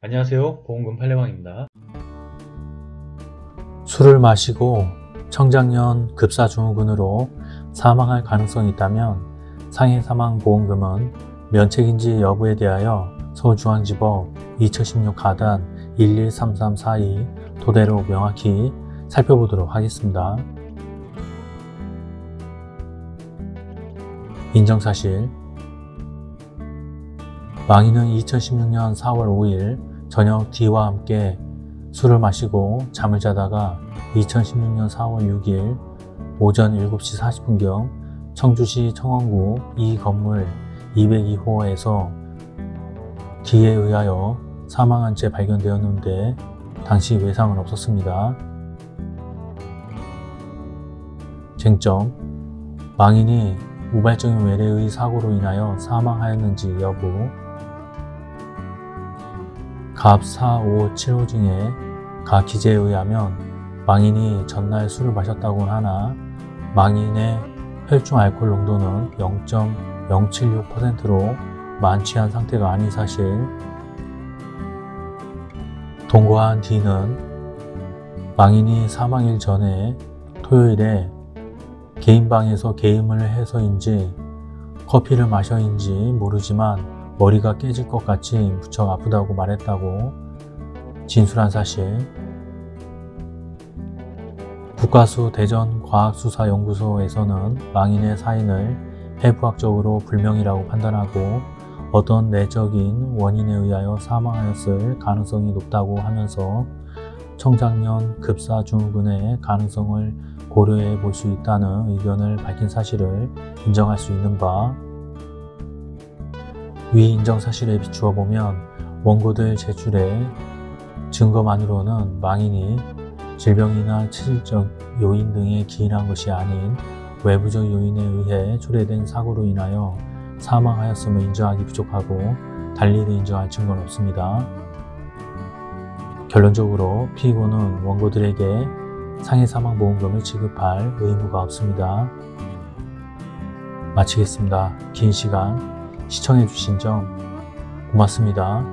안녕하세요. 보험금 팔례방입니다. 술을 마시고 청장년 급사증후군으로 사망할 가능성이 있다면 상해사망보험금은 면책인지 여부에 대하여 서울중앙지법 2016 가단 113342 토대로 명확히 살펴보도록 하겠습니다. 인정사실. 망인은 2016년 4월 5일 저녁 D와 함께 술을 마시고 잠을 자다가 2016년 4월 6일 오전 7시 40분경 청주시 청원구 이 건물 202호에서 D에 의하여 사망한 채 발견되었는데 당시 외상은 없었습니다. 쟁점 망인이 우발적인 외래의 사고로 인하여 사망하였는지 여부 갑 4, 5, 7호 중에 가 기재에 의하면 망인이 전날 술을 마셨다고는 하나 망인의 혈중 알코올 농도는 0.076%로 만취한 상태가 아닌 사실. 동거한 D는 망인이 사망일 전에 토요일에 개인 방에서 게임을 해서인지 커피를 마셔인지 모르지만 머리가 깨질 것 같이 무척 아프다고 말했다고 진술한 사실. 국가수 대전과학수사연구소에서는 망인의 사인을 해부학적으로 불명이라고 판단하고 어떤 내적인 원인에 의하여 사망하였을 가능성이 높다고 하면서 청장년 급사 증후군의 가능성을 고려해 볼 수 있다는 의견을 밝힌 사실을 인정할 수 있는 바 위 인정 사실에 비추어 보면 원고들 제출의 증거만으로는 망인이 질병이나 체질적 요인 등에 기인한 것이 아닌 외부적 요인에 의해 초래된 사고로 인하여 사망하였음을 인정하기 부족하고 달리를 인정할 증거는 없습니다. 결론적으로 피고는 원고들에게 상해 사망보험금을 지급할 의무가 없습니다. 마치겠습니다. 긴 시간 시청해주신 점 고맙습니다.